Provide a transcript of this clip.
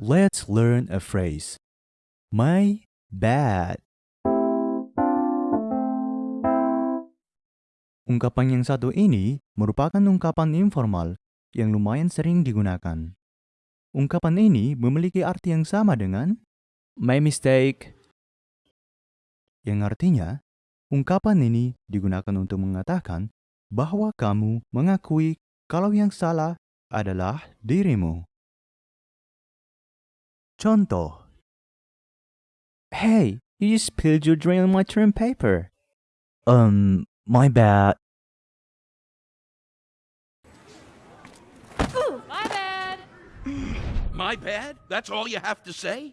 Let's learn a phrase. My bad. Ungkapan yang satu ini merupakan ungkapan informal yang lumayan sering digunakan. Ungkapan ini memiliki arti yang sama dengan My mistake. yang artinya ungkapan ini digunakan untuk mengatakan bahwa kamu mengakui kalau yang salah adalah dirimu. Contoh, Hey, you just spilled your drink on my term paper. um, my bad. My bad. My bad? That's all you have to say?